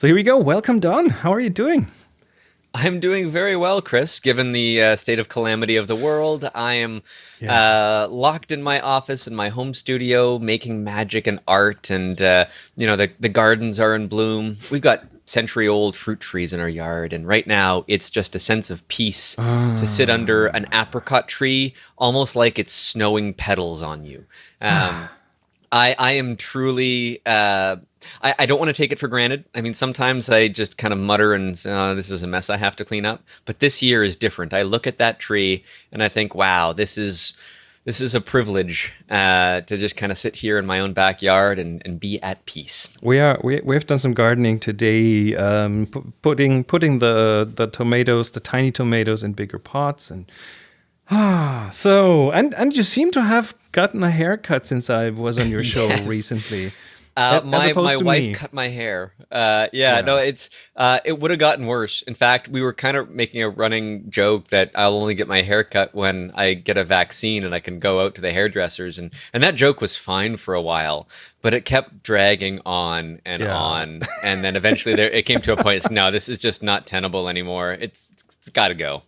So here we go. Welcome, Don. How are you doing? I'm doing very well, Chris. Given the uh, state of calamity of the world, I am yeah. uh, locked in my office in my home studio, making magic and art, and uh, you know the the gardens are in bloom. We've got century old fruit trees in our yard, and right now it's just a sense of peace to sit ah. under an apricot tree, almost like it's snowing petals on you. Um, I I am truly uh, I, I don't want to take it for granted. I mean, sometimes I just kind of mutter and oh, this is a mess I have to clean up. But this year is different. I look at that tree and I think, wow, this is this is a privilege uh, to just kind of sit here in my own backyard and, and be at peace. We are we we've done some gardening today, um, putting putting the the tomatoes, the tiny tomatoes, in bigger pots, and ah, so and and you seem to have gotten a haircut since I was on your show yes. recently. Uh, my my wife me. cut my hair. Uh, yeah, yeah, no, it's uh, it would have gotten worse. In fact, we were kind of making a running joke that I'll only get my hair cut when I get a vaccine and I can go out to the hairdressers, and and that joke was fine for a while, but it kept dragging on and yeah. on, and then eventually there it came to a point. No, this is just not tenable anymore. It's it's got to go.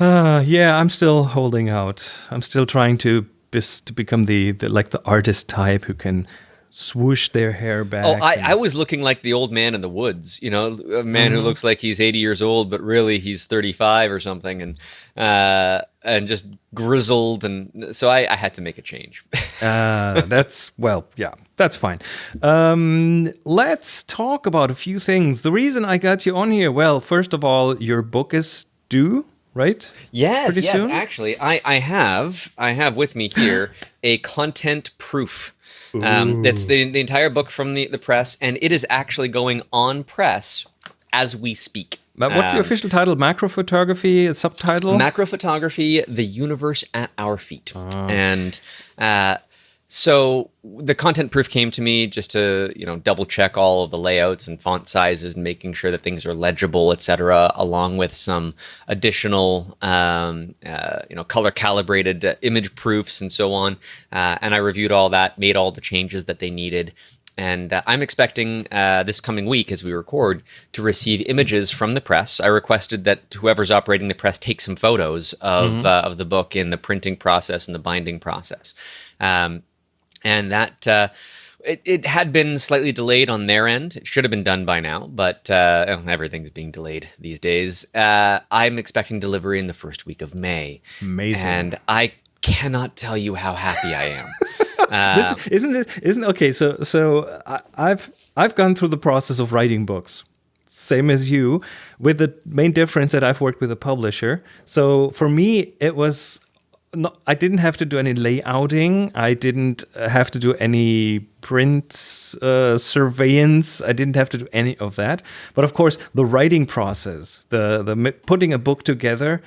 Uh, yeah, I'm still holding out. I'm still trying to to become the, the like the artist type who can swoosh their hair back. Oh, I, and... I was looking like the old man in the woods, you know, a man mm-hmm. who looks like he's 80 years old, but really he's 35 or something. And, uh, and just grizzled. And so I, I had to make a change. uh, that's, well, yeah, that's fine. Um, let's talk about a few things. The reason I got you on here, well, first of all, your book is due right? Yes, Pretty yes. Soon? Actually, I, I have I have with me here a content proof um, that's the, the entire book from the, the press, and it is actually going on press as we speak. But what's um, the official title? Macro photography, a subtitle? Macro photography, the universe at our feet. Ah. And uh, so the content proof came to me just to you know double check all of the layouts and font sizes and making sure that things are legible etc along with some additional um, uh, you know color calibrated uh, image proofs and so on uh, and i reviewed all that made all the changes that they needed and uh, I'm expecting uh, this coming week, as we record, to receive images from the press. I requested that whoever's operating the press take some photos of mm-hmm. uh, of the book in the printing process and the binding process. Um, and that uh, it, it had been slightly delayed on their end. It should have been done by now, but uh, everything's being delayed these days. Uh, I'm expecting delivery in the first week of May. Amazing. And I cannot tell you how happy I am. Uh, this, isn't it? Isn't okay? So, so I, I've I've gone through the process of writing books same as you, with the main difference that I've worked with a publisher. So for me, it was no, I didn't have to do any layouting. I didn't uh, have to do any print uh, surveillance. I didn't have to do any of that. But of course, the writing process, the the putting a book together,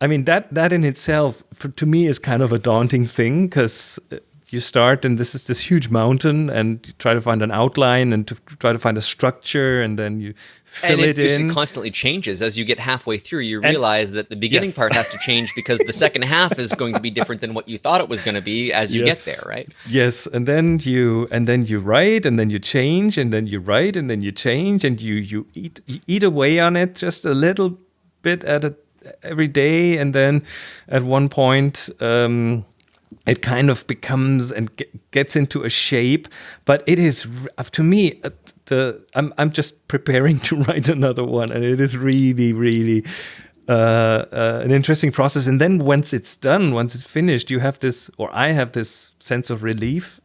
I mean that that in itself, for, to me, is kind of a daunting thing because uh, you start and this is this huge mountain and you try to find an outline and to try to find a structure and then you fill and it, it in. It constantly changes as you get halfway through. You realize and, that the beginning yes. part has to change because the second half is going to be different than what you thought it was going to be as you yes. get there, right? Yes, and then you and then you write and then you change and then you write and then you change and you you eat you eat away on it just a little bit at a every day and then at one point um, it kind of becomes and gets into a shape but it is to me uh, the I'm I'm just preparing to write another one, and it is really really uh, uh, an interesting process. And then once it's done, once it's finished, you have this, or I have this sense of relief.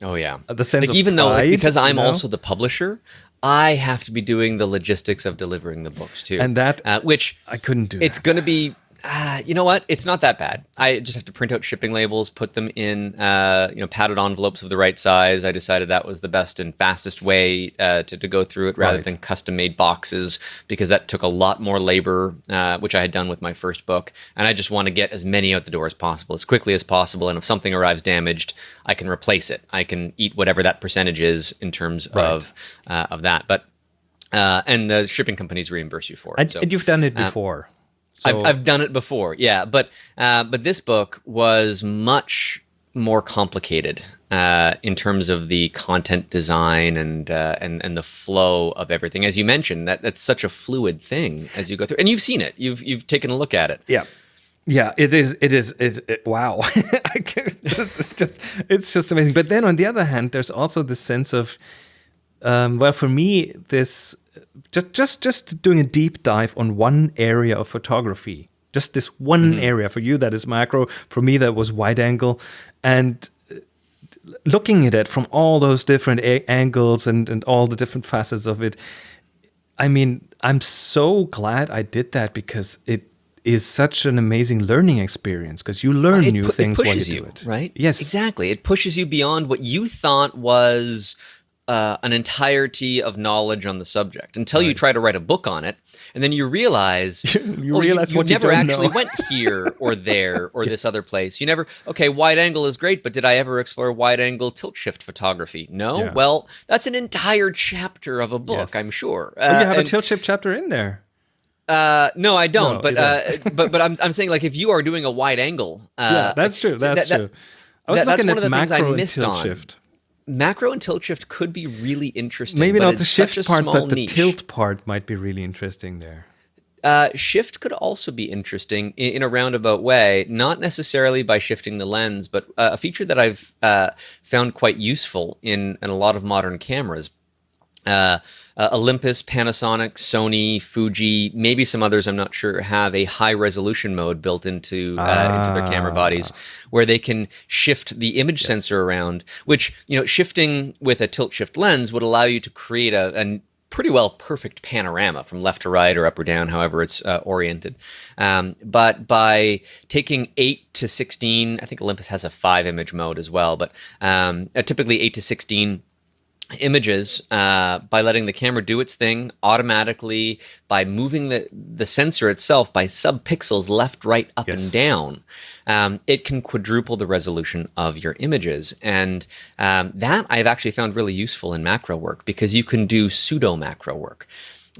Oh yeah, uh, the sense like, even pride, though like, because I'm know? also the publisher. I have to be doing the logistics of delivering the books too, and that uh, which I couldn't do. It's going to be uh, you know what? It's not that bad. I just have to print out shipping labels, put them in, uh, you know, padded envelopes of the right size. I decided that was the best and fastest way uh, to, to go through it rather right. than custom made boxes because that took a lot more labor, uh, which I had done with my first book. And I just want to get as many out the door as possible, as quickly as possible. And if something arrives damaged, I can replace it. I can eat whatever that percentage is in terms right. of uh, of that. But uh, and the shipping companies reimburse you for it. And, so, and you've done it before. So, I've, I've done it before, yeah. But uh, but this book was much more complicated uh, in terms of the content design and uh, and and the flow of everything. As you mentioned, that that's such a fluid thing as you go through, and you've seen it. You've you've taken a look at it. Yeah. Yeah, it is. It is. It, it wow, it's just it's just amazing. But then on the other hand, there's also this sense of, um, well, for me, this just just just doing a deep dive on one area of photography, just this one mm -hmm. area. For you, that is macro. For me, that was wide angle, and looking at it from all those different angles and, and all the different facets of it, I mean, I'm so glad I did that because it is such an amazing learning experience because you learn new things while you do it. Right? Yes. Exactly. It pushes you beyond what you thought was uh, an entirety of knowledge on the subject until right. you try to write a book on it and then you realize you oh, realize you, you never you actually went here or there or yes. this other place. You never okay, wide angle is great, but did I ever explore wide angle tilt shift photography? No. Yeah. Well, that's an entire chapter of a book, yes. I'm sure. Uh, oh, you have and, a tilt shift chapter in there. Uh, no, I don't. No, but uh, but but I'm I'm saying like if you are doing a wide angle, uh, yeah, that's true. That's that, true. I was that, looking that's one at of the things I missed on. Shift macro and tilt shift could be really interesting. Maybe not the shift part, but the tilt part might be really interesting there. Uh, shift could also be interesting in, in, a roundabout way, not necessarily by shifting the lens, but uh, a feature that I've uh, found quite useful in, in a lot of modern cameras. Uh, uh, Olympus, Panasonic, Sony, Fuji, maybe some others I'm not sure have a high resolution mode built into uh, into their camera bodies, ah. where they can shift the image yes. sensor around. Which you know, shifting with a tilt shift lens would allow you to create a, a pretty well perfect panorama from left to right or up or down, however it's uh, oriented. Um, but by taking 8 to 16, I think Olympus has a 5 image mode as well, but um, uh, typically 8 to 16 images uh, by letting the camera do its thing automatically by moving the, the sensor itself by subpixels left, right, up, yes. and down. Um, it can quadruple the resolution of your images. And um, that I've actually found really useful in macro work because you can do pseudo macro work.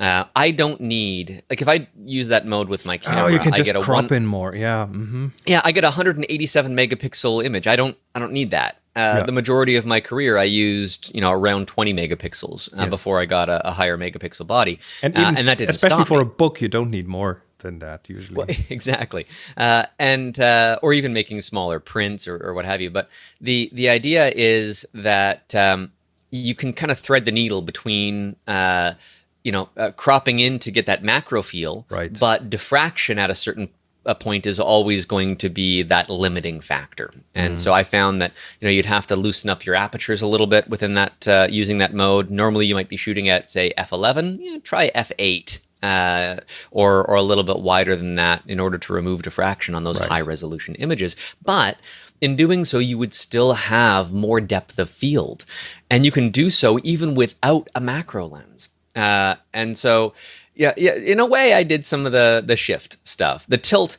Uh, I don't need like if I use that mode with my camera. Oh, you can I just get a crop one, in more. Yeah. Mm -hmm. Yeah, I get a 187 megapixel image. I don't. I don't need that. Uh, yeah. The majority of my career, I used you know around 20 megapixels uh, yes. before I got a, a, higher megapixel body, and, uh, and that didn't especially for me. a book, you don't need more than that usually. Well, exactly, uh, and uh, or even making smaller prints or, or, what have you. But the the idea is that um, you can kind of thread the needle between uh, you know cropping in to get that macro feel, right. but diffraction at a certain a point is always going to be that limiting factor. And mm. so I found that you know you'd have to loosen up your apertures a little bit within that uh, using that mode. Normally you might be shooting at say f11. Yeah, try f8. Uh, or, or a little bit wider than that in order to remove diffraction on those right. high resolution images. But in doing so, you would still have more depth of field. And you can do so even without a macro lens. Uh, and so yeah, yeah. In a way, I did some of the the shift stuff. The tilt,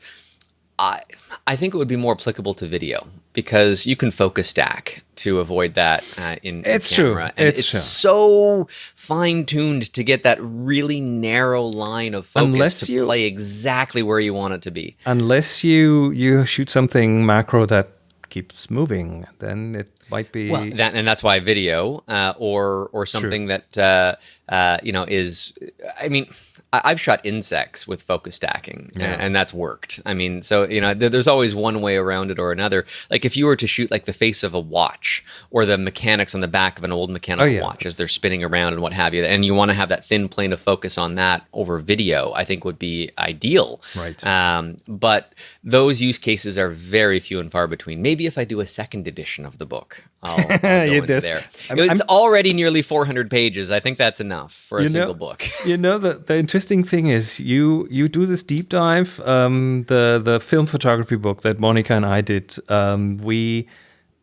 I I think it would be more applicable to video because you can focus stack to avoid that uh, in, it's in camera. True. And it's, it's true. so fine tuned to get that really narrow line of focus unless to you, play exactly where you want it to be. Unless you you shoot something macro that keeps moving, then it might be well, that, and that's why video uh, or or something True. that uh, uh, you know is. I mean, I've shot insects with focus stacking, yeah. and that's worked. I mean, so you know, there's always one way around it or another. Like if you were to shoot like the face of a watch or the mechanics on the back of an old mechanical oh, yeah, watch as they're spinning around and what have you, and you want to have that thin plane of focus on that over video, I think would be ideal. Right. Um, but those use cases are very few and far between. Maybe if I do a second edition of the book, I'll, I'll go into there. I'm, it's I'm, already nearly 400 pages. I think that's enough for a single know, book. you know the the interesting thing is you you do this deep dive. Um, the the film photography book that Monica and I did. Um, we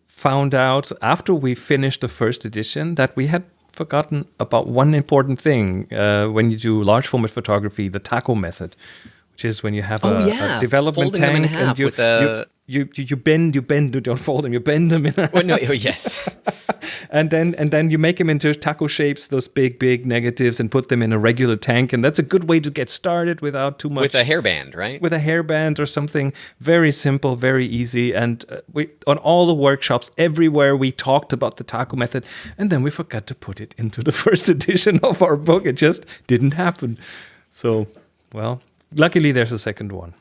found out after we finished the first edition that we had forgotten about one important thing uh, when you do large format photography, the taco method, which is when you have oh, a, yeah. a development Folding tank and you, a, you, you, you you bend, you bend, you don't fold them, you bend them in. A well, no, oh, yes. and then and then you make them into taco shapes, those big big negatives, and put them in a regular tank, and that's a good way to get started without too much. With a hairband, right? With a hairband or something very simple, very easy, and uh, we on all the workshops everywhere we talked about the taco method, and then we forgot to put it into the first edition of our book. It just didn't happen. So, well, luckily there's a second one.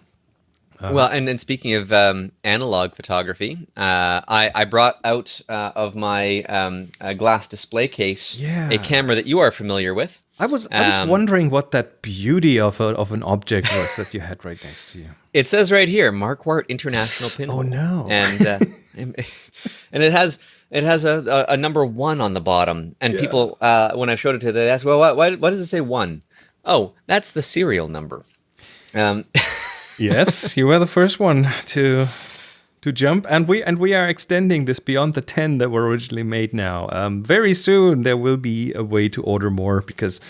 Uh, well, and, and speaking of um, analog photography, uh, I, I brought out uh, of my um, glass display case yeah. a camera that you are familiar with. I was I was um, wondering what that beauty of a, of an object was that you had right next to you. It says right here, Marquardt International Pinhole. oh no! And uh, and it has it has a, a, number one on the bottom. And yeah. people, uh, when I showed it to them, they asked, "Well, why, why does it say one?" Oh, that's the serial number. Um, yes, you were the first one to to jump, and we and we are extending this beyond the ten that were originally made. Now, um, very soon there will be a way to order more because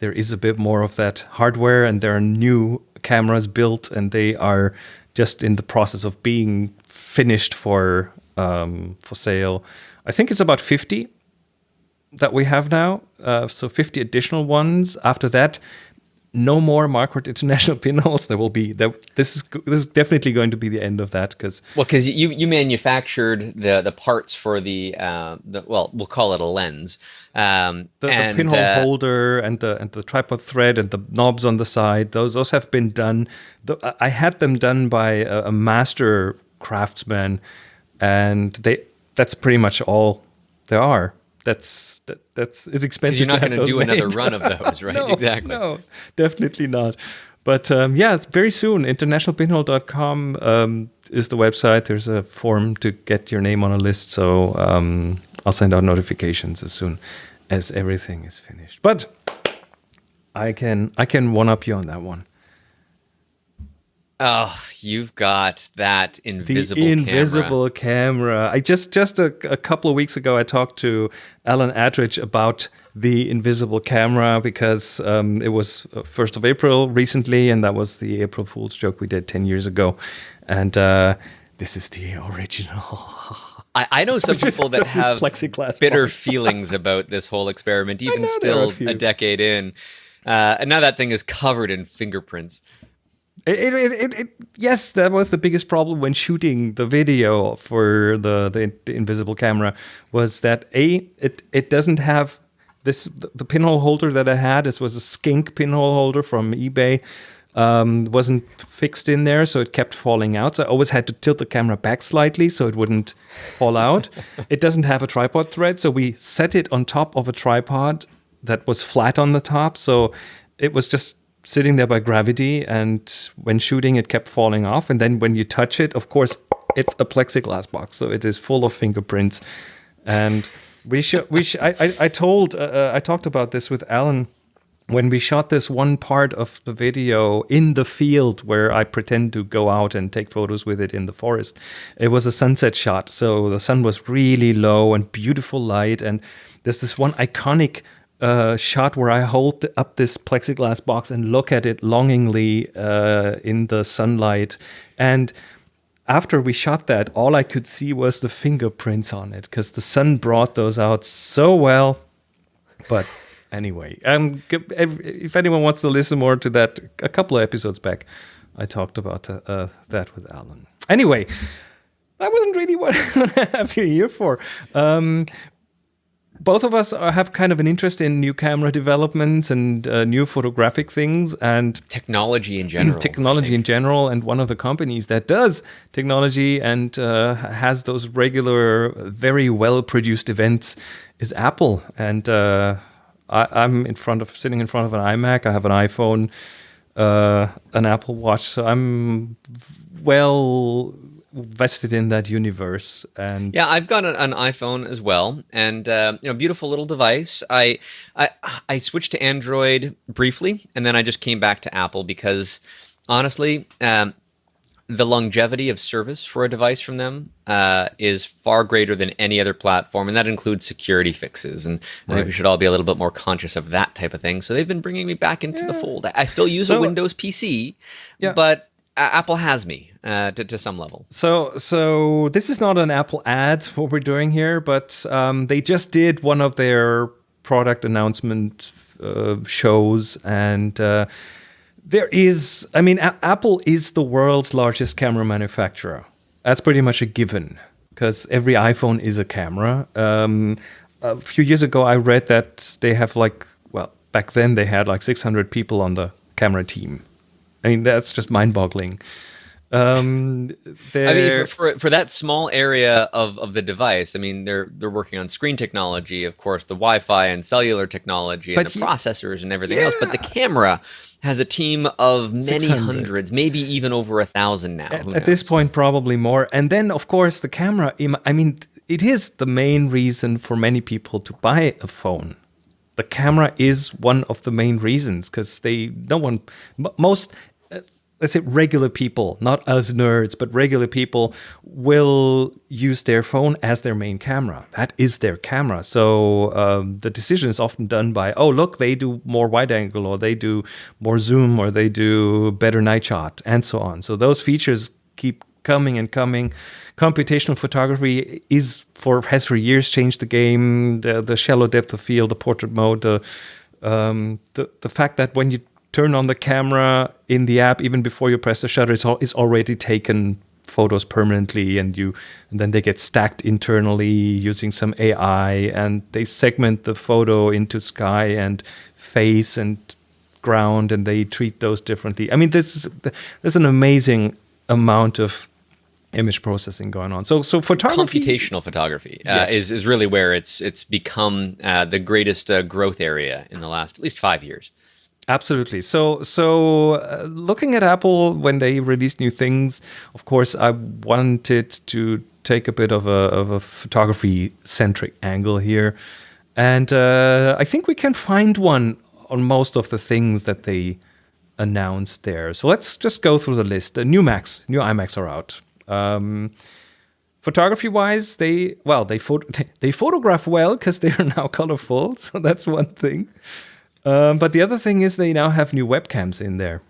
there is a bit more of that hardware, and there are new cameras built, and they are just in the process of being finished for um, for sale. I think it's about fifty that we have now. Uh, so 50 additional ones. After that, no more Marquardt International pinholes. There will be there, this is this is definitely going to be the end of that because well, because you you manufactured the the parts for the uh, the well, we'll call it a lens. Um, the, and, the pinhole uh, holder and the and the tripod thread and the knobs on the side. Those those have been done. The, I had them done by a, a master craftsman, and they that's pretty much all there are that's that, that's it's expensive. You're not going to do made. another run of those, right? no, exactly. No, definitely not. But um, yeah, it's very soon. Internationalpinhole.com um, is the website. There's a form to get your name on a list. So um, I'll send out notifications as soon as everything is finished. But I can I can one up you on that one. Oh, you've got that invisible the invisible camera. camera. I just just a, a, couple of weeks ago I talked to Alan Attridge about the invisible camera because um, it was uh, first of April recently, and that was the April Fool's joke we did ten years ago, and uh, this is the original. I, I know some people that have plexiglass bitter feelings about this whole experiment, even still a, a, decade in. Uh, and now that thing is covered in fingerprints. It, it, it, it, yes, that was the biggest problem when shooting the video for the, the, the invisible camera was that a it it doesn't have this the pinhole holder that I had. This was a skink pinhole holder from eBay. Um, wasn't fixed in there, so it kept falling out. So I always had to tilt the camera back slightly so it wouldn't fall out. it doesn't have a tripod thread, so we set it on top of a tripod that was flat on the top. So it was just sitting there by gravity, and when shooting, it kept falling off. And then when you touch it, of course, it's a plexiglass box, so it is full of fingerprints. And we should, we sh- I, I, I told, uh, uh, I talked about this with Alan when we shot this one part of the video in the field where I pretend to go out and take photos with it in the forest, it was a sunset shot. So the sun was really low and beautiful light. And there's this one iconic uh, shot where I hold up this plexiglass box and look at it longingly uh, in the sunlight. And after we shot that, all I could see was the fingerprints on it because the sun brought those out so well. But anyway, um, if anyone wants to listen more to that, a couple of episodes back, I talked about uh, uh that with Alan. Anyway, that wasn't really what I have you here for. Um, both of us are, have kind of an interest in new camera developments and uh, new photographic things and technology in general. Technology in general, and one of the companies that does technology and uh, has those regular, very well produced events is Apple. And uh, I, am in front of sitting in front of an iMac. I have an iPhone, uh, an Apple Watch, so I'm well vested in that universe and yeah i've got an, an iphone as well and uh, you know beautiful little device I, I i switched to android briefly and then i just came back to apple because honestly um, the longevity of service for a device from them uh, is far greater than any other platform, and that includes security fixes. And I right. think we should all be a little bit more conscious of that type of thing. So they've been bringing me back into yeah. the fold. I still use so, a Windows PC, yeah. but Apple has me uh, to, to some level. So, so this is not an Apple ad what we're doing here, but um, they just did one of their product announcement uh, shows, and uh, there is, I mean, A Apple is the world's largest camera manufacturer. That's pretty much a given because every iPhone is a camera. Um, a few years ago, I read that they have like, well, back then they had like 600 people on the camera team. I mean, that's just mind-boggling. Um, I mean, for, for, for that small area of, of the device, I mean, they're they're working on screen technology, of course, the Wi-Fi and cellular technology, and the you, processors and everything yeah. else. But the camera has a team of many hundreds, maybe even over a thousand now. At, at this point, probably more. And then, of course, the camera. I mean, it is the main reason for many people to buy a phone the camera is one of the main reasons because they no one most let's say regular people, not us nerds, but regular people will use their phone as their main camera. That is their camera. So um, the decision is often done by, oh, look, they do more wide angle or they do more zoom or they do better night shot and so on. So those features keep coming and coming. Computational photography is for has for years changed the game. The the shallow depth of field, the portrait mode, the um, the the fact that when you turn on the camera in the app even before you press the shutter it's, all, it's already taken photos permanently and you and then they get stacked internally using some AI and they segment the photo into sky and face and ground and they treat those differently. I mean this is there's an amazing amount of image processing going on. So so photography computational photography uh, yes. is is really where it's it's become uh, the greatest uh, growth area in the last at least 5 years. Absolutely. So, so uh, looking at Apple when they release new things, of course, I wanted to take a bit of a, of a photography centric angle here, and uh, I think we can find one on most of the things that they announced there. So let's just go through the list. The new Macs, new iMacs are out. Um, photography wise, they well they they photograph well because they are now colorful. So that's one thing. Um, but the other thing is they now have new webcams in there.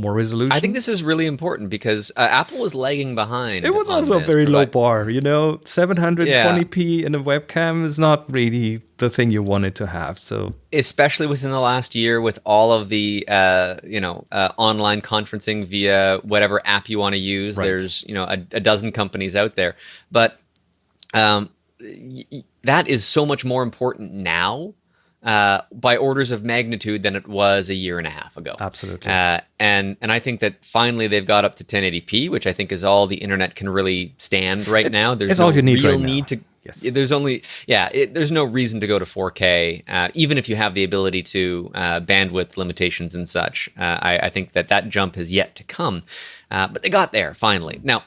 More resolution. I think this is really important because uh, Apple was lagging behind. It was also a very low bar. You know, 720p yeah. in a webcam is not really the thing you wanted to have. So, especially within the last year, with all of the uh, you know uh, online conferencing via whatever app you want to use, right. there's you know a, a, dozen companies out there, but um, that is so much more important now uh, by orders of magnitude than it was a year and a half ago. Absolutely. Uh, and and I think that finally they've got up to 1080p, which I think is all the internet can really stand right it's, now. There's it's no all you need real right need now. to. Yes. There's only yeah. It, there's no reason to go to 4K, uh, even if you have the ability to uh, bandwidth limitations and such. Uh, I, I, think that that jump has yet to come, uh, but they got there finally. Now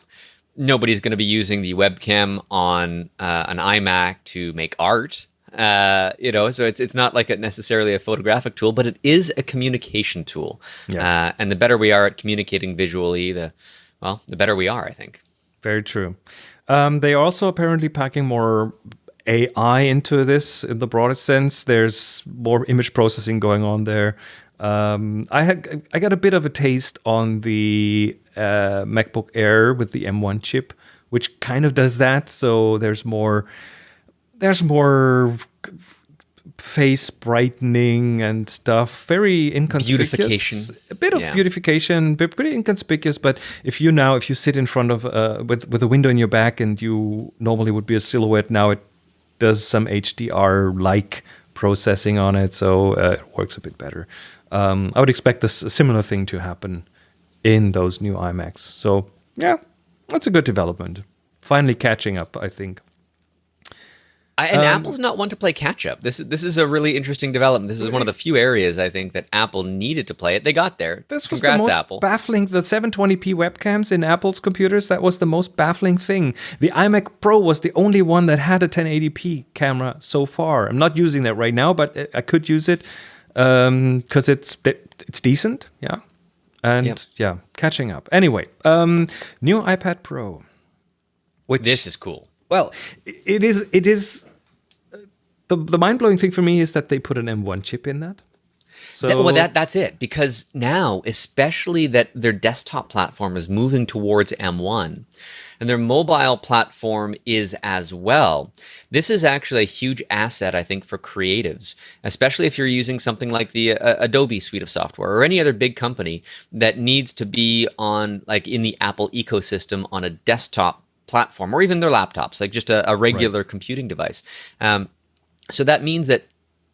nobody's going to be using the webcam on an iMac to make art. Uh, you know, so it's it's not like a necessarily a photographic tool, but it is a communication tool. Yeah. Uh, and the better we are at communicating visually, the well, the better we are, I think. Very true. Um, they are also apparently packing more AI into this in the broadest sense. There's more image processing going on there. Um, I had I got a bit of a taste on the uh, MacBook Air with the M1 chip, which kind of does that. So there's more there's more face brightening and stuff. Very inconspicuous. Beautification. A bit of yeah. beautification, but pretty inconspicuous. But if you now, if you sit in front of uh, with with a window in your back and you normally would be a silhouette, now it does some HDR like processing on it, so uh, it works a bit better. Um, I would expect this a similar thing to happen in those new iMacs. So yeah, that's a good development. Finally catching up, I think. I, and um, Apple's not one to play catch up. This is this is a really interesting development. This is one of the few areas I think that Apple needed to play it. They got there. This was Congrats, the most Apple. baffling. The 720p webcams in Apple's computers. That was the most baffling thing. The iMac Pro was the only one that had a 1080p camera so far. I'm not using that right now, but I could use it because um, it's it's decent. Yeah, and yep. yeah, catching up. Anyway, um, new iPad Pro. Which this is cool. Well, it is. It is the, the mind blowing thing for me is that they put an M1 chip in that. So Th- well, that that's it. Because now, especially that their desktop platform is moving towards M1, and their mobile platform is as well. This is actually a huge asset, I think, for creatives, especially if you're using something like the uh, Adobe suite of software or any other big company that needs to be on, like, in the Apple ecosystem on a desktop platform or even their laptops, like just a, a regular computing device. Um, so that means that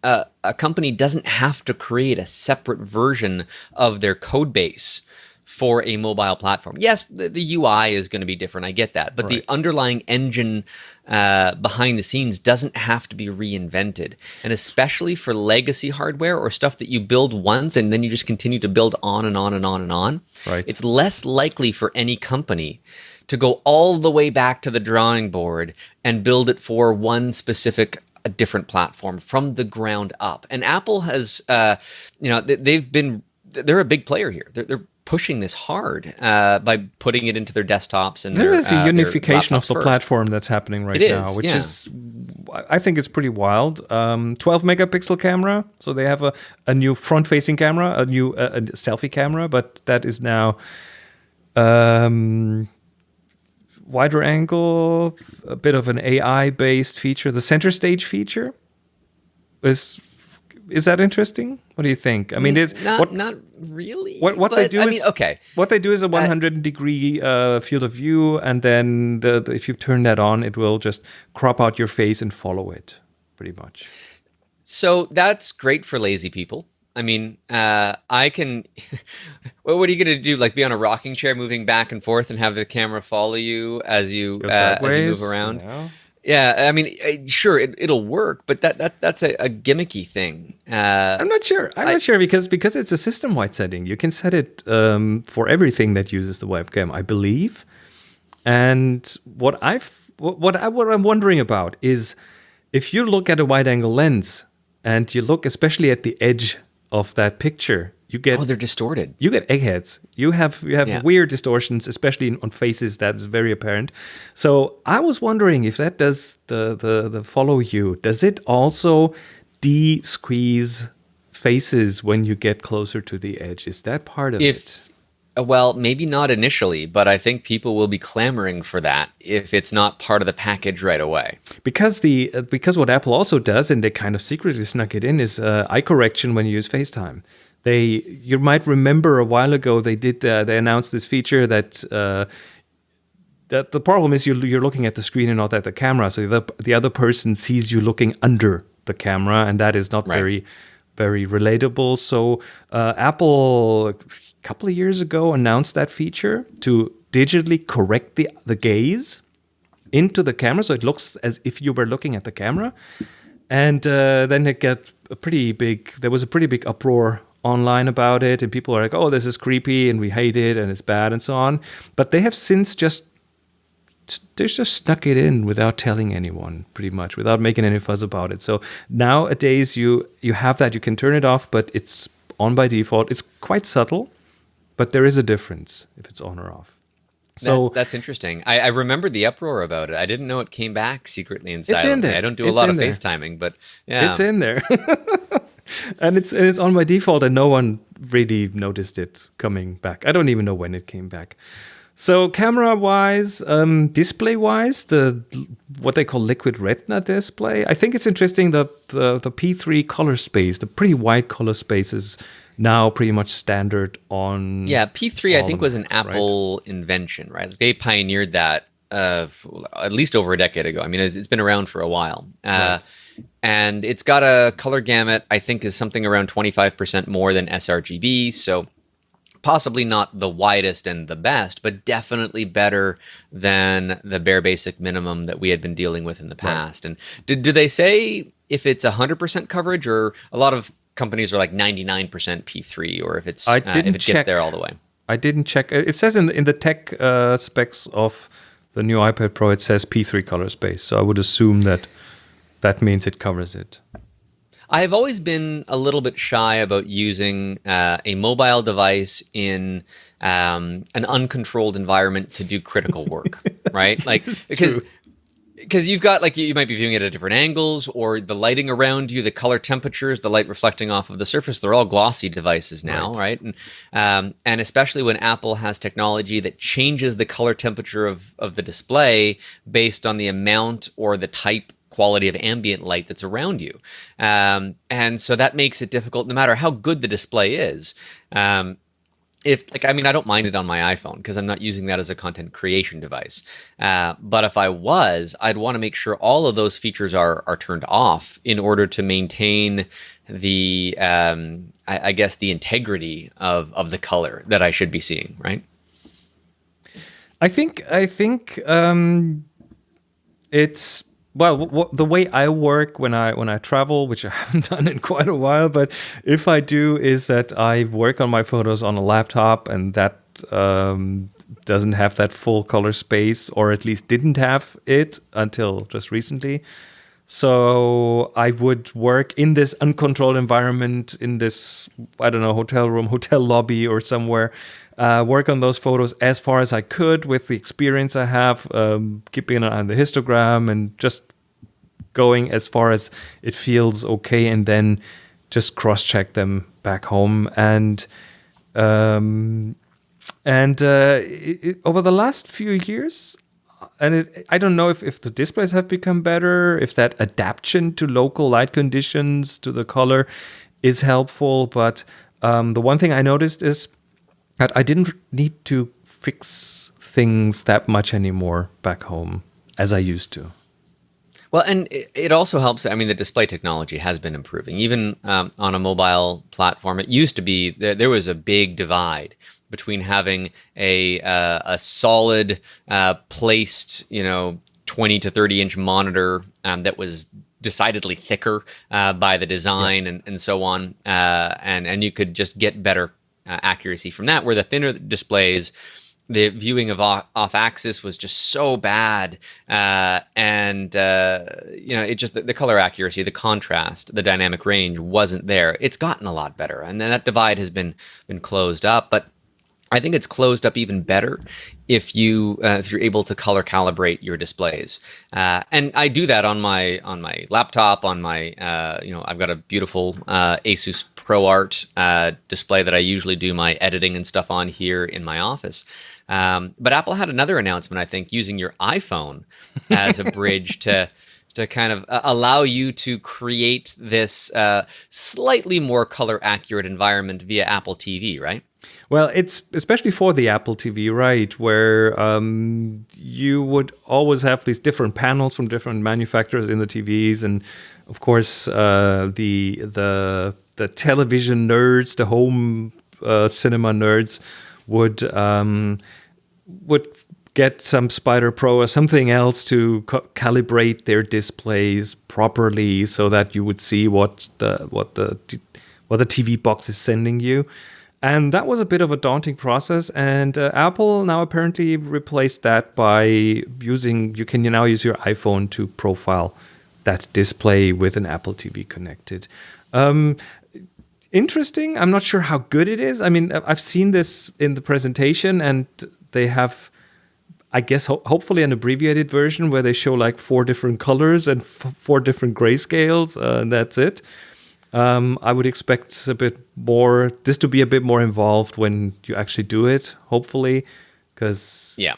uh, a company doesn't have to create a separate version of their code base for a mobile platform. Yes, the, the UI is going to be different. I get that, but Right. the underlying engine uh, behind the scenes doesn't have to be reinvented. And especially for legacy hardware or stuff that you build once and then you just continue to build on and on and on and on, Right. it's less likely for any company to go all the way back to the drawing board and build it for one specific a different platform from the ground up. And Apple has, uh, you know, they, they've been they're a big player here. They're, they're pushing this hard uh, by putting it into their desktops and their, This is uh, a their unification of the first. platform that's happening right now, is, which yeah. is, I think it's pretty wild. Um, 12 megapixel camera, so they have a, a new front-facing camera, a new uh, a selfie camera, but that is now um, wider angle, a bit of an AI-based feature. The center stage feature is is that interesting? What do you think? I mean, it's not what not really. what what they do I is mean, okay. What they do is a 100 degree uh, field of view, and then the, the- if you turn that on, it will just crop out your face and follow it, pretty much. So that's great for lazy people. I mean, uh, I can. well, what are you going to do? Like be on a rocking chair, moving back and forth, and have the camera follow you as you uh, as you move around? know? Yeah, I mean, sure, it, it'll work, but that, that that's a, a gimmicky thing. Uh, I'm not sure. I'm I- not sure because because it's a system wide setting. You can set it um, for everything that uses the webcam, I believe. And what I've what what, I, what I'm wondering about is if you look at a wide angle lens and you look especially at the edge of that picture, you get oh, they're distorted. you get eggheads. You have you have Yeah. weird distortions, especially in, on faces. That's very apparent. So I was wondering if that does the the the follow you. Does it also de-squeeze faces when you get closer to the edge? Is that part of it? If uh, well, maybe not initially, but I think people will be clamoring for that if it's not part of the package right away. Because the uh, because what Apple also does, and they kind of secretly snuck it in, is uh, eye correction when you use FaceTime. They you might remember a while ago they did uh, they announced this feature that. Uh, that the problem is you're, you're looking at the screen and not at the camera, so the, the other person sees you looking under the camera, and that is not Right. very very relatable. So uh, Apple a couple of years ago announced that feature to digitally correct the the gaze into the camera, so it looks as if you were looking at the camera. And uh, then it got a pretty big. There was a pretty big uproar online about it, and people are like, "Oh, this is creepy, and we hate it, and it's bad, and so on." But they have since just they just snuck it in without telling anyone, pretty much, without making any fuss about it. So nowadays, you you have that. You can turn it off, but it's on by default. It's quite subtle, but there is a difference if it's on or off. So That- that's interesting. I, I remember the uproar about it. I didn't know it came back secretly and in there. I don't do a It's lot of there. FaceTiming, but yeah, It's in there. and it's and it's on by default and no one really noticed it coming back. I don't even know when it came back. So camera wise, um, display wise, the what they call liquid retina display. I think it's interesting that the, the P3 color space, the pretty wide color space, is now pretty much standard on. Yeah, P3 I think was an Macs, right? Apple invention, right? They pioneered that uh, f- at least over a decade ago. I mean, it's, been around for a while. Uh, And it's got a color gamut, I think, is something around 25% more than sRGB. So possibly not the widest and the best, but definitely better than the bare basic minimum that we had been dealing with in the past. And did, do they say if it's 100% coverage or a lot of companies are like 99% P3 or if it's I uh, if it check. gets there all the way? I didn't check. It says in the, in the tech uh, specs of the new iPad Pro, it says P3 color space. So I would assume that that means it covers it. I've always been a little bit shy about using uh, a mobile device in um, an uncontrolled environment to do critical work, right? Like because true. Because you've got like you might be viewing it at different angles or the lighting around you the color temperatures the light reflecting off of the surface they're all glossy devices now right, right? and um, and especially when apple has technology that changes the color temperature of of the display based on the amount or the type quality of ambient light that's around you um, and so that makes it difficult no matter how good the display is um, if like I mean I don't mind it on my iPhone because I'm not using that as a content creation device. Uh, but if I was, I'd want to make sure all of those features are are turned off in order to maintain the um, I, I guess the integrity of of the color that I should be seeing. Right. I think I think um, it's well the way i work when i when i travel which i haven't done in quite a while but if i do is that i work on my photos on a laptop and that um, doesn't have that full color space or at least didn't have it until just recently. So i would work in this uncontrolled environment in this i don't know hotel room hotel lobby or somewhere uh, work on those photos as far as I could with the experience I have, um, keeping an eye on the histogram and just going as far as it feels okay, and then just cross check them back home. And um, and uh, it, it, over the last few years, and it, I don't know if, if the displays have become better, if that adaptation to local light conditions to the color is helpful. But um, the one thing I noticed is that I didn't need to fix things that much anymore back home as I used to. Well, and it also helps. I mean, the display technology has been improving. Even um, on a mobile platform, it used to be there, there was a big divide between having a uh, a solid uh, placed, you know, 20 to 30 inch monitor um, that was decidedly thicker uh, by the design yeah. and, and so on, uh, and and you could just get better uh, accuracy from that. Where the thinner displays, the viewing of off, off axis was just so bad, uh, and uh, you know it just the, the, color accuracy, the contrast, the dynamic range wasn't there. It's gotten a lot better, and then that divide has been been closed up, but. I think it's closed up even better if you uh, if you're able to color calibrate your displays, uh, and I do that on my on my laptop on my uh, you know I've got a beautiful uh, Asus ProArt uh, display that I usually do my editing and stuff on here in my office. Um, but Apple had another announcement, I think, using your iPhone as a bridge to to kind of uh, allow you to create this uh, slightly more color accurate environment via Apple TV, right? Well, it's especially for the Apple TV, right? Where um, you would always have these different panels from different manufacturers in the TVs, and of course, uh, the the the television nerds, the home uh, cinema nerds, would um, would get some Spyder Pro or something else to calibrate their displays properly, so that you would see what the what the what the TV box is sending you. And that was a bit of a daunting process. And uh, Apple now apparently replaced that by using, you can now use your iPhone to profile that display with an Apple TV connected. Um, interesting. I'm not sure how good it is. I mean, I've seen this in the presentation, and they have, I guess, ho- hopefully an abbreviated version where they show like four different colors and four different grayscales, uh, and that's it. Um, I would expect a bit more, this to be a bit more involved when you actually do it, hopefully, because yeah.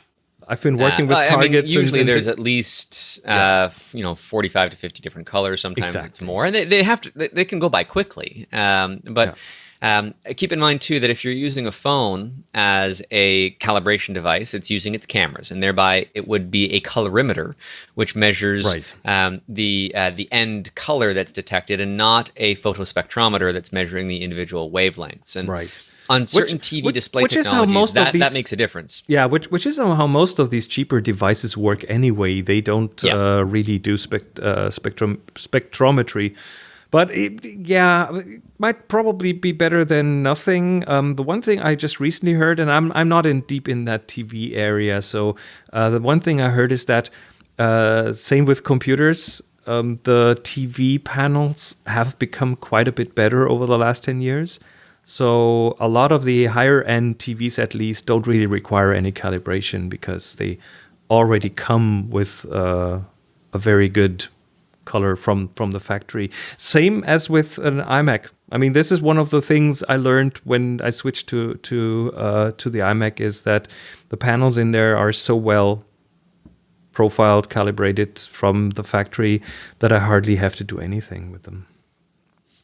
I've been working uh, with well, targets. I mean, usually, there's at least uh, you know 45 to 50 different colors. Sometimes exactly. it's more, and they, they have to. They, they can go by quickly. Um, but yeah. um, keep in mind too that if you're using a phone as a calibration device, it's using its cameras, and thereby it would be a colorimeter, which measures right. um, the uh, the end color that's detected, and not a photospectrometer that's measuring the individual wavelengths. And right on certain which, TV which, display which technologies, is how most that, of these, that makes a difference. Yeah, which which is how most of these cheaper devices work anyway. They don't yeah. uh, really do spect, uh, spectrum spectrometry. But it, yeah, it might probably be better than nothing. Um, the one thing I just recently heard, and I'm I'm not in deep in that TV area, so uh, the one thing I heard is that uh, same with computers. Um, the TV panels have become quite a bit better over the last ten years. So a lot of the higher end TVs, at least, don't really require any calibration because they already come with uh, a very good color from from the factory. Same as with an iMac. I mean, this is one of the things I learned when I switched to to uh, to the iMac is that the panels in there are so well profiled, calibrated from the factory that I hardly have to do anything with them.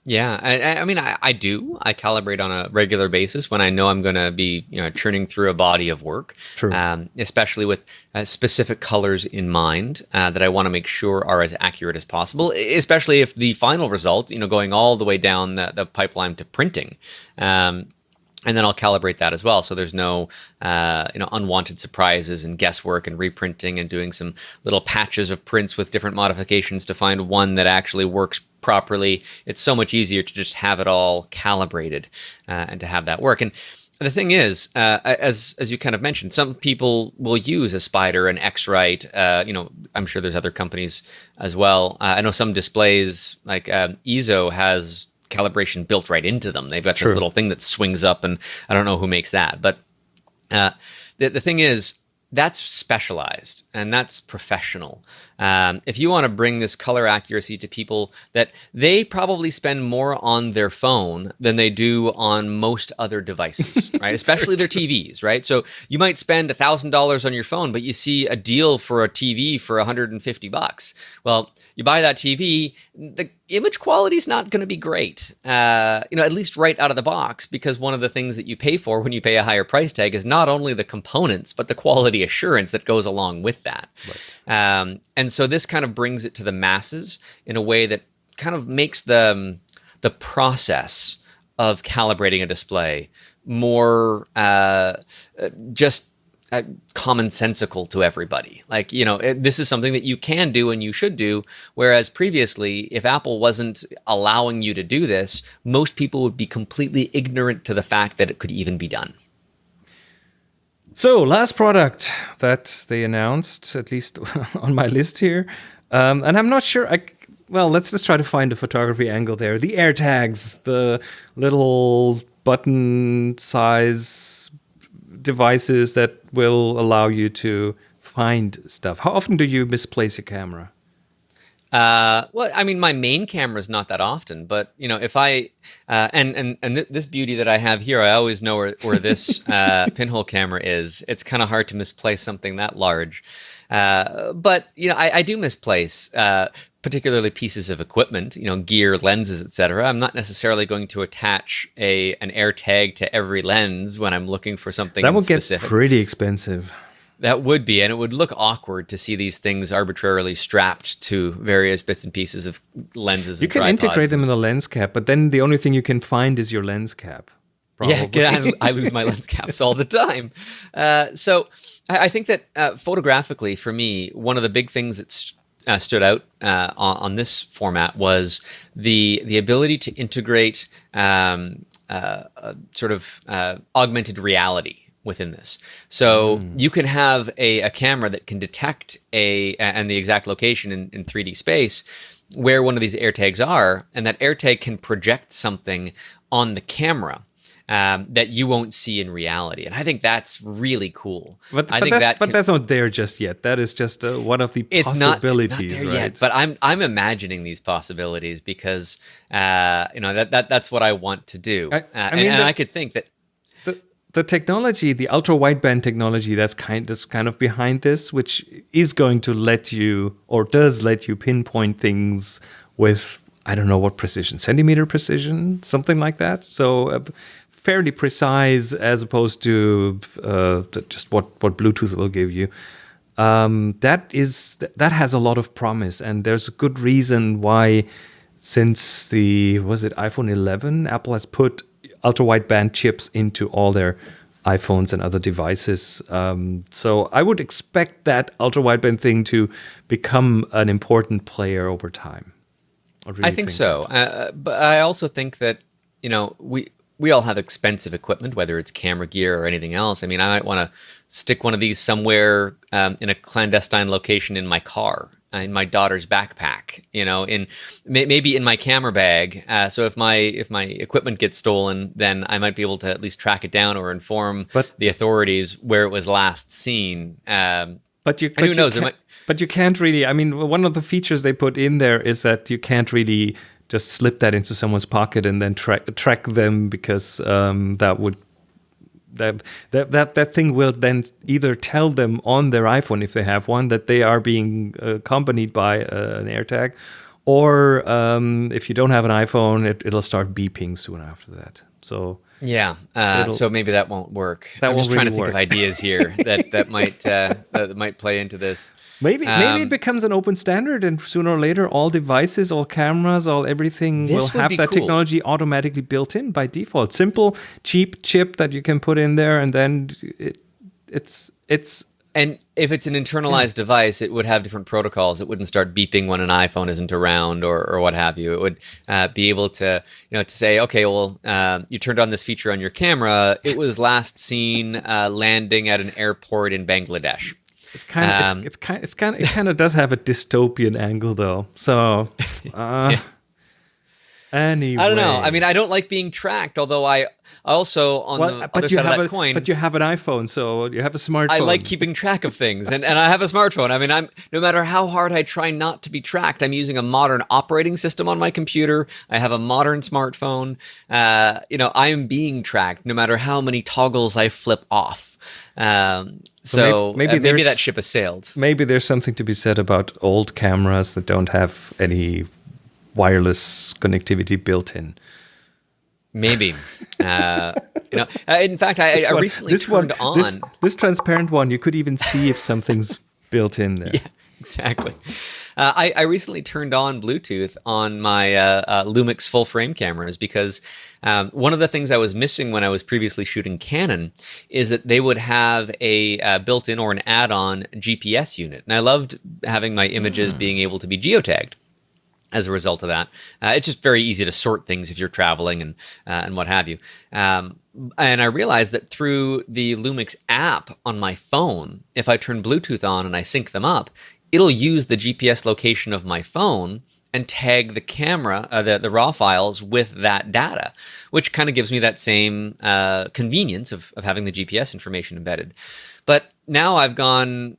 Yeah, I, I mean, I, I, do. I calibrate on a regular basis when I know I'm going to be, you know, churning through a body of work, True. Um, especially with uh, specific colors in mind uh, that I want to make sure are as accurate as possible. Especially if the final result, you know, going all the way down the, the pipeline to printing, um, and then I'll calibrate that as well. So there's no uh, you know unwanted surprises and guesswork and reprinting and doing some little patches of prints with different modifications to find one that actually works properly. It's so much easier to just have it all calibrated uh, and to have that work. And the thing is, uh, as as you kind of mentioned, some people will use a Spyder an X-Rite. Uh, you know, I'm sure there's other companies as well. Uh, I know some displays like um, Eizo has calibration built right into them. They've got True. this little thing that swings up, and I don't know who makes that. But uh, the the thing is, that's specialized and that's professional. Um, if you want to bring this color accuracy to people that they probably spend more on their phone than they do on most other devices, right? Especially their TVs, right? So you might spend a thousand dollars on your phone, but you see a deal for a TV for 150 bucks. Well, you buy that TV, the image quality is not going to be great, uh, you know, at least right out of the box, because one of the things that you pay for when you pay a higher price tag is not only the components, but the quality assurance that goes along with that. Right. Um, and so this kind of brings it to the masses in a way that kind of makes the, um, the process of calibrating a display more uh, uh just uh, commonsensical to everybody. Like, you know, it, this is something that you can do and you should do. Whereas previously, if Apple wasn't allowing you to do this, most people would be completely ignorant to the fact that it could even be done. So, last product that they announced, at least on my list here, um, and I'm not sure. I well, let's just try to find a photography angle there. The AirTags, the little button size devices that will allow you to find stuff. How often do you misplace a camera? Uh, well, I mean, my main camera is not that often, but you know, if I uh, and and and th this beauty that I have here, I always know where where this uh, pinhole camera is. It's kind of hard to misplace something that large, uh, but you know, I, I do misplace uh, particularly pieces of equipment, you know, gear, lenses, etc. I'm not necessarily going to attach a an AirTag to every lens when I'm looking for something that specific. get pretty expensive. That would be, and it would look awkward to see these things arbitrarily strapped to various bits and pieces of lenses. You can integrate them in the lens cap, but then the only thing you can find is your lens cap. Probably. Yeah, I, I, lose my lens caps all the time. Uh, so I, I, think that uh, photographically, for me, one of the big things that's uh, stood out uh, on, on, this format was the the ability to integrate um, uh, sort of uh, augmented reality within this. So mm. you can have a, a, camera that can detect a and the exact location in, in 3D space where one of these AirTags are, and that AirTag can project something on the camera um, that you won't see in reality. And I think that's really cool. But, I but think that's, that can, but that's not there just yet. That is just uh, one of the it's possibilities, not, it's not there right? Yet, but I'm I'm imagining these possibilities because uh, you know that, that that's what I want to do. I, uh, I mean, and, and I could think that the technology, the ultra wideband technology, that's kind of kind of behind this, which is going to let you or does let you pinpoint things with I don't know what precision, centimeter precision, something like that. So uh, fairly precise as opposed to uh, just what what Bluetooth will give you. Um, that is that has a lot of promise, and there's a good reason why. Since the was it iPhone 11, Apple has put ultra wideband chips into all their iPhones and other devices. Um, so I would expect that ultra wideband thing to become an important player over time. I, really I think, think, so, uh, but I also think that you know we we all have expensive equipment, whether it's camera gear or anything else. I mean, I might want to stick one of these somewhere um, in a clandestine location in my car, in my daughter's backpack, you know, in may, maybe in my camera bag. Uh, so if my if my equipment gets stolen, then I might be able to at least track it down or inform but, the authorities where it was last seen. Um, but you, but who knows? Might, But you can't really. I mean, one of the features they put in there is that you can't really just slip that into someone's pocket and then track track them because um, that would that, that that that thing will then either tell them on their iPhone if they have one that they are being accompanied by uh, an AirTag, or um, if you don't have an iPhone, it, it'll start beeping soon after that. So yeah, uh, so maybe that won't work. That I'm won't just trying really to think work. of ideas here that that might uh, that might play into this. Maybe maybe it Um, becomes an open standard, and sooner or later, all devices, all cameras, all everything will have that cool. technology automatically built in by default. Simple, cheap chip that you can put in there, and then it, it's it's And if it's an internalized device, it would have different protocols. It wouldn't start beeping when an iPhone isn't around or, or what have you. It would uh, be able to, you know, to say, okay, well, um, you turned on this feature on your camera. It was last seen uh, landing at an airport in Bangladesh. It's kind of Um, it's, it's kind it's kind it kind of does have a dystopian angle though. So uh, anyway, I don't know. I mean, I don't like being tracked, although I also, on well, the but other you side of have that a coin, but you have an iPhone, so you have a smartphone. I like keeping track of things, and, and I have a smartphone. I mean, I'm no matter how hard I try not to be tracked, I'm using a modern operating system on my computer. I have a modern smartphone. Uh, you know, I am being tracked no matter how many toggles I flip off. Um, so may- maybe maybe, maybe that ship has sailed. Maybe there's something to be said about old cameras that don't have any wireless connectivity built in. Maybe. Uh, you know, uh, in fact, I, This I one- recently this turned one, on. this, this transparent one. You could even see if something's built in there. Yeah, exactly. Uh, I, I recently turned on Bluetooth on my uh, uh, Lumix full frame cameras because um, one of the things I was missing when I was previously shooting Canon is that they would have a uh, built-in or an add-on GPS unit, and I loved having my images being able to be geotagged as a result of that. Uh, it's just very easy to sort things if you're traveling and uh, and what have you. Um, and I realized that through the Lumix app on my phone, if I turn Bluetooth on and I sync them up, it'll use the GPS location of my phone and tag the camera, uh, the, the raw files with that data, which kind of gives me that same uh, convenience of, of having the GPS information embedded. But now I've gone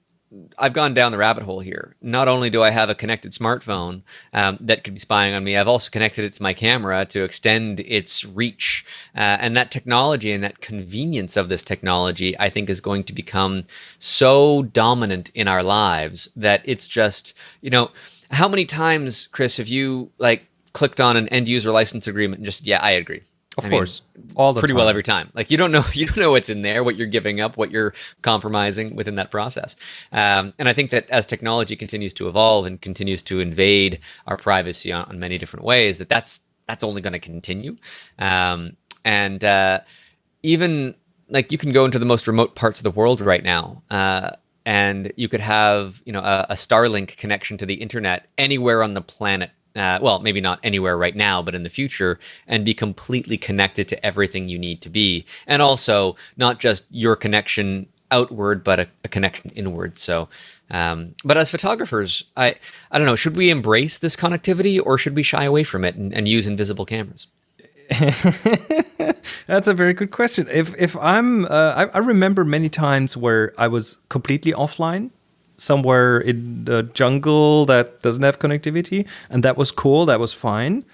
I've gone down the rabbit hole here. Not only do I have a connected smartphone um, that could be spying on me, I've also connected it to my camera to extend its reach. Uh, and that technology and that convenience of this technology, I think, is going to become so dominant in our lives that it's just, you know, how many times, Chris, have you like clicked on an end user license agreement and just, yeah, I agree. Of I mean, course, all the pretty time. well every time. Like you don't know you don't know what's in there, what you're giving up, what you're compromising within that process. Um, and I think that as technology continues to evolve and continues to invade our privacy on, on many different ways, that that's that's only going to continue. Um, and uh, even like you can go into the most remote parts of the world right now. Uh, and you could have, you know, a, a Starlink connection to the internet anywhere on the planet uh, well, maybe not anywhere right now, but in the future, and be completely connected to everything you need to be. And also, not just your connection outward, but a, a connection inward. So, um, but as photographers, I, I don't know, should we embrace this connectivity or should we shy away from it and, and use invisible cameras? That's a very good question. If if I'm, uh, I, I remember many times where I was completely offline, somewhere in the jungle that doesn't have connectivity, and that was cool. That was fine.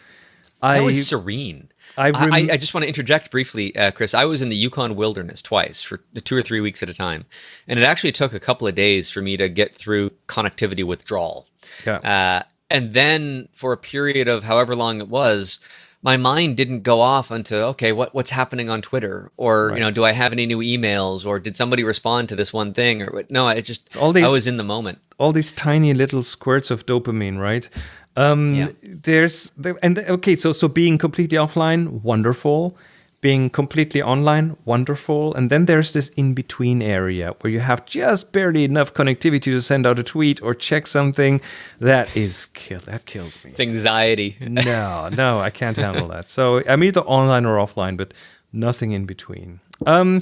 I That was serene. I I, I just want to interject briefly, uh, Chris. I was in the Yukon wilderness twice for two or three weeks at a time, and it actually took a couple of days for me to get through connectivity withdrawal. Yeah. Uh, and then for a period of however long it was, my mind didn't go off onto okay, what what's happening on Twitter, or you know, do I have any new emails, or did somebody respond to this one thing, or no, it just all these- I was in the moment. all these tiny little squirts of dopamine, right? Um, Yeah. There's the, and the- okay, so so being completely offline, wonderful. Being completely online, wonderful. And then there's this in between area where you have just barely enough connectivity to send out a tweet or check something. That is kill. That kills me. It's anxiety. no, no, I can't handle that. So I'm either online or offline, but nothing in between. Um,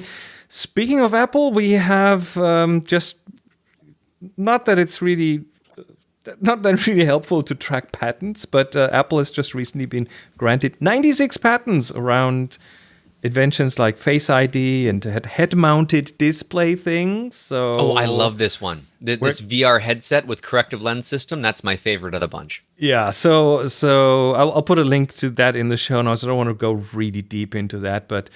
speaking of Apple, we have um, just not that it's really not that really helpful to track patents, but uh, Apple has just recently been granted 96 patents around inventions like Face ID and head-mounted display things. So oh, I love this one. This VR headset with corrective lens system. That's my favorite of the bunch. Yeah. So so I'll, I'll put a link to that in the show notes. I don't want to go really deep into that, but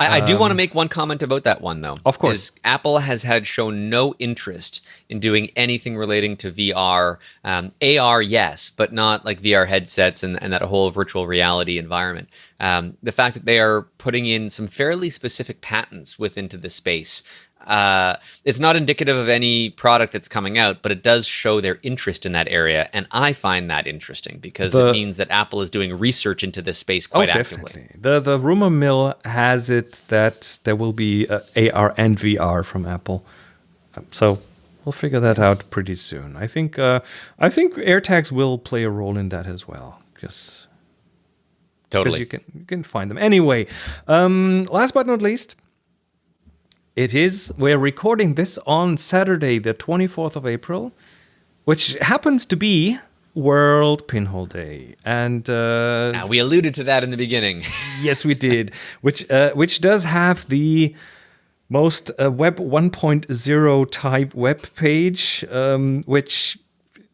I, I do want to um, make one comment about that one, though. Of course. Apple has had shown no interest in doing anything relating to VR. Um, AR, yes, but not like VR headsets and, and that whole virtual reality environment. Um, the fact that they are putting in some fairly specific patents within to the space uh, it's not indicative of any product that's coming out, but it does show their interest in that area, and I find that interesting because the, it means that Apple is doing research into this space quite oh, actively. Definitely. The the rumor mill has it that there will be uh, AR and VR from Apple, um, so we'll figure that out pretty soon. I think uh, I think AirTags will play a role in that as well. Just totally, you can you can find them anyway. Um, last but not least. It is, we're recording this on Saturday, the 24th of April, which happens to be World Pinhole Day. And uh, now, we alluded to that in the beginning. yes, we did, which, uh, which does have the most uh, Web 1.0 type web page, um, which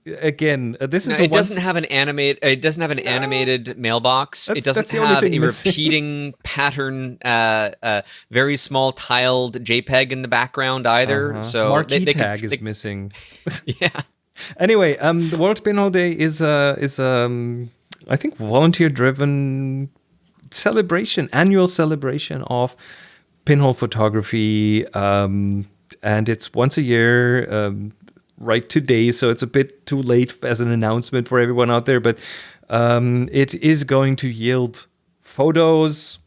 again, uh, this is. No, it doesn't have an animate. It doesn't have an no. animated mailbox. That's, it doesn't have a repeating pattern, uh, uh, very small tiled JPEG in the background either. Uh-huh. So marquee they, they tag can, is they, missing. yeah. Anyway, um, the World Pinhole Day is uh is um I think volunteer driven celebration, annual celebration of pinhole photography. Um, and it's once a year. Um, right today, so it's a bit too late as an announcement for everyone out there. But um, it is going to yield photos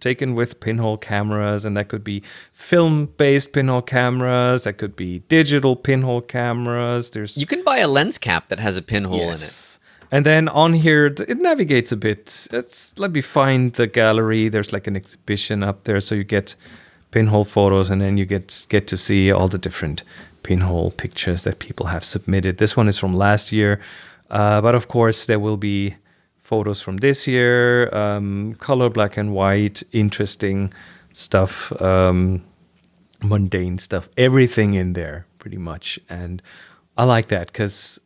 taken with pinhole cameras, and that could be film-based pinhole cameras. That could be digital pinhole cameras. There's you can buy a lens cap that has a pinhole yes. in it. And then on here, it navigates a bit. Let's let me find the gallery. There's like an exhibition up there, so you get pinhole photos, and then you get get to see all the different pinhole pictures that people have submitted. This one is from last year, uh, but of course there will be photos from this year, um, color black and white, interesting stuff, um, mundane stuff, everything in there pretty much. And I like that because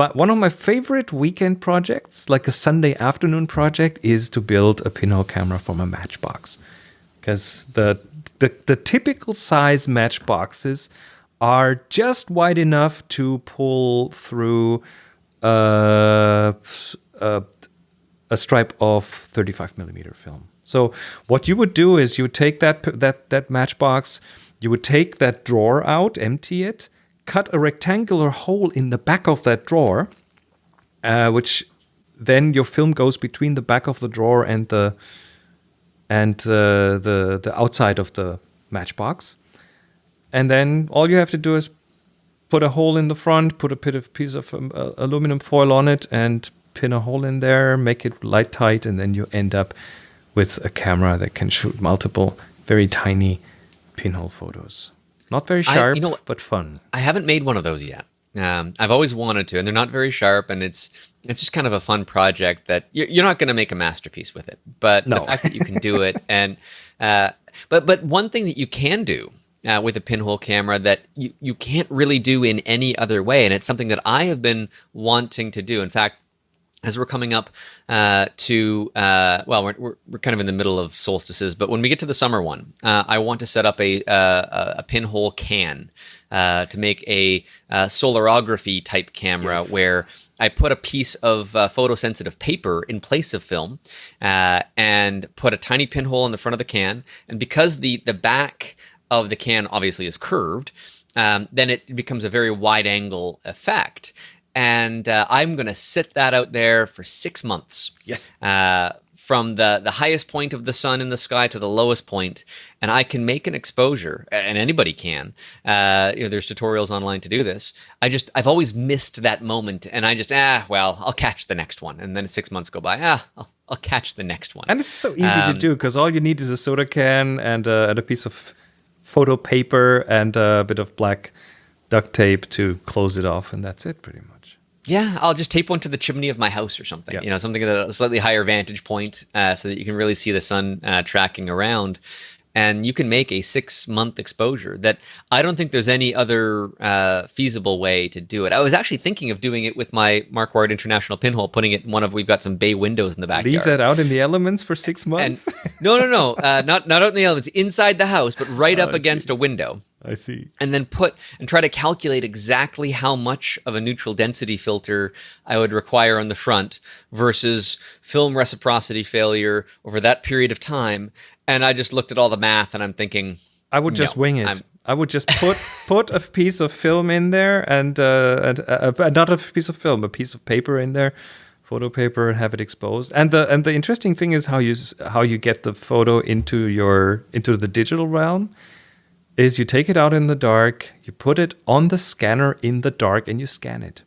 but one of my favorite weekend projects, like a Sunday afternoon project, is to build a pinhole camera from a matchbox. Because the, the the typical size matchboxes are just wide enough to pull through uh, uh, a stripe of 35 millimeter film. So what you would do is you would take that that that matchbox, you would take that drawer out, empty it, cut a rectangular hole in the back of that drawer, uh, which then your film goes between the back of the drawer and the and uh, the the outside of the matchbox. And then all you have to do is put a hole in the front, put a bit of piece of um, uh, aluminum foil on it, and pin a hole in there, make it light tight, and then you end up with a camera that can shoot multiple very tiny pinhole photos. Not very sharp, I, you know, but fun. I haven't made one of those yet. Um, I've always wanted to, and they're not very sharp, and it's it's just kind of a fun project that you're, you're not going to make a masterpiece with it, but no. the fact that you can do it, and uh, but but one thing that you can do uh, with a pinhole camera that you, you can't really do in any other way. And it's something that I have been wanting to do. In fact, as we're coming up uh, to, uh, well, we're, we're, we're, kind of in the middle of solstices, but when we get to the summer one, uh, I want to set up a, uh, a pinhole can uh, to make a solarography type camera yes. where I put a piece of uh, photosensitive paper in place of film uh, and put a tiny pinhole in the front of the can. And because the the back of the can obviously is curved, um, then it becomes a very wide angle effect. And uh, I'm going to sit that out there for six months. Yes. Uh, from the, the highest point of the sun in the sky to the lowest point, and I can make an exposure, and anybody can. Uh, you know, there's tutorials online to do this. I just I've always missed that moment, and I just ah well, I'll catch the next one, and then six months go by. Ah, I'll, I'll catch the next one. And it's so easy um, to do because all you need is a soda can and, uh, and a piece of photo paper and a bit of black duct tape to close it off, and that's it pretty much. Yeah, I'll just tape one to the chimney of my house or something. Yeah. You know, something at a slightly higher vantage point, uh, so that you can really see the sun uh, tracking around, and you can make a six month exposure. That I don't think there's any other uh, feasible way to do it. I was actually thinking of doing it with my Marquardt International pinhole, putting it in one of we've got some bay windows in the backyard. Leave that out in the elements for six and months. no, no, no, uh, not not out in the elements, inside the house, but right Oh, up I against a window I see. and then put and try to calculate exactly how much of a neutral density filter I would require on the front versus film reciprocity failure over that period of time. And I just looked at all the math and I'm thinking, I would just No, wing it. I'm- I would just put put a piece of film in there and uh, and uh, not a piece of film, a piece of paper in there, photo paper, and have it exposed. And the and the interesting thing is how you how you get the photo into your into the digital realm. Is you take it out in the dark, you put it on the scanner in the dark, and you scan it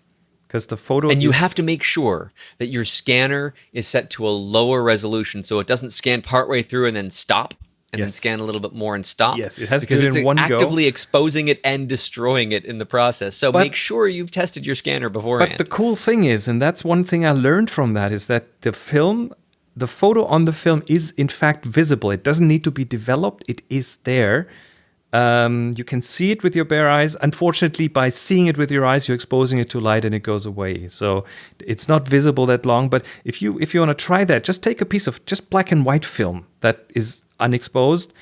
because the photo and you have to make sure that your scanner is set to a lower resolution so it doesn't scan partway through and then stop and then scan a little bit more and stop. Yes, it has to because do it it's in one go. actively exposing it and destroying it in the process. So But- make sure you've tested your scanner beforehand. But the cool thing is, and that's one thing I learned from that, is that the film, the photo on the film is in fact visible. It doesn't need to be developed, it is there. Um, you can see it with your bare eyes. Unfortunately, by seeing it with your eyes, you're exposing it to light and it goes away. So it's not visible that long. But if you if you want to try that, just take a piece of just black and white film that is unexposed,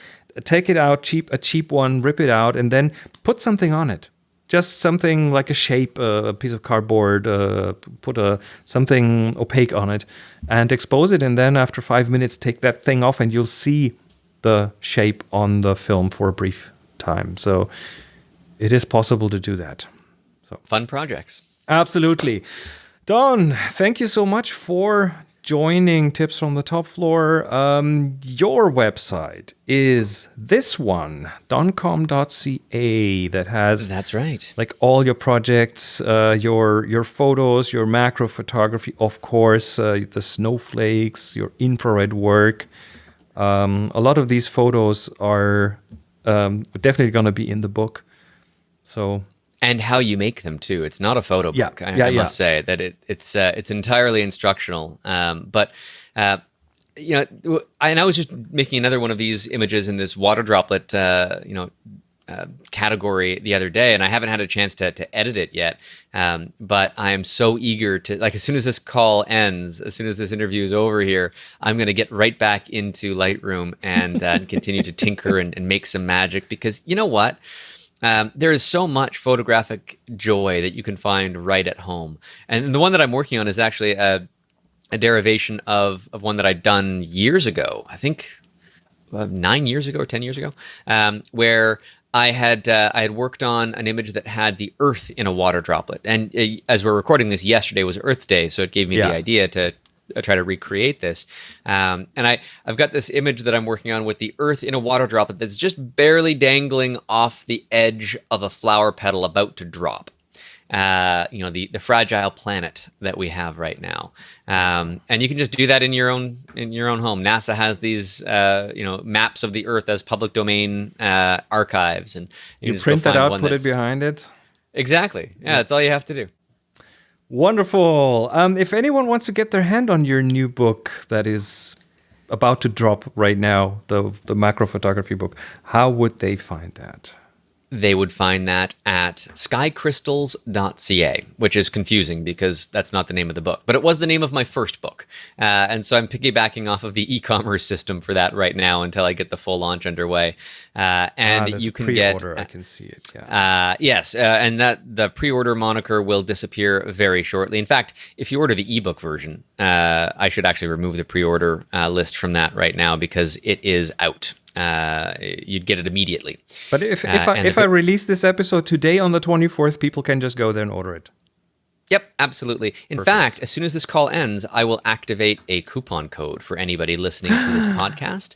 take it out, cheap a cheap one, rip it out, and then put something on it just something like a shape, a piece of cardboard, uh, put a something opaque on it, and expose it. And then after five minutes, take that thing off, and you'll see the shape on the film for a brief time. So it is possible to do that. So fun projects. Absolutely. Don, thank you so much for joining Tips from the Top Floor. Um, your website is this one, donkom.ca, that has That's right. like all your projects, uh, your your photos, your macro photography, of course, uh, the snowflakes, your infrared work. Um, a lot of these photos are um, definitely going to be in the book. So and how you make them too. It's not a photo Yeah, book. I, yeah, I yeah. must say that it, it's uh, it's entirely instructional. Um, but uh, you know, I, and I was just making another one of these images in this water droplet, uh, you know, uh, category the other day, and I haven't had a chance to to edit it yet. Um, but I am so eager to like as soon as this call ends, as soon as this interview is over here, I'm going to get right back into Lightroom and uh, continue to tinker and, and make some magic because you know what. Um, there is so much photographic joy that you can find right at home. And the one that I'm working on is actually a, a derivation of, of one that I'd done years ago. I think uh, nine years ago or 10 years ago, um, where I had uh, I had worked on an image that had the Earth in a water droplet. And uh, as we're recording this, yesterday was Earth Day, so it gave me Yeah. the idea to uh, try to recreate this. Um, and I I've got this image that I'm working on with the Earth in a water droplet that's just barely dangling off the edge of a flower petal about to drop uh, you know the the fragile planet that we have right now um, and you can just do that in your own in your own home nasa has these uh, you know maps of the earth as public domain uh, archives and you go print that out, put it behind it. exactly yeah that's all you have to do Wonderful. Um, if anyone wants to get their hand on your new book that is about to drop right now, the the macro photography book, how would they find that? They would find that at skycrystals.ca, which is confusing because that's not the name of the book, but it was the name of my first book. Uh, and so I'm piggybacking off of the e commerce system for that right now until I get the full launch underway. Uh, and Ah, you can get. I can see it. Yeah. Uh, yes, uh, and that the pre-order moniker will disappear very shortly. In fact, if you order the ebook version, uh, I should actually remove the pre-order uh, list from that right now because it is out. Uh, you'd get it immediately. but if if uh, I if if I release this episode today on the 24th, people can just go there and order it. Yep, absolutely. In fact, as soon as this call ends, I will activate a coupon code for anybody listening to this podcast.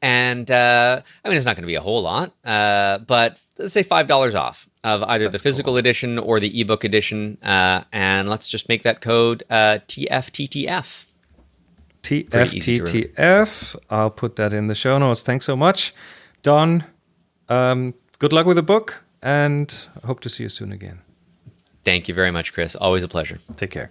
And uh, I mean, it's not going to be a whole lot, uh, but let's say five dollars off of either the physical edition or the ebook edition. Uh, and let's just make that code uh, TFTTF. Pretty easy to TFTTF. I'll put that in the show notes. Thanks so much, Don. Um, good luck with the book, and hope to see you soon again. Thank you very much, Chris. Always a pleasure. Take care.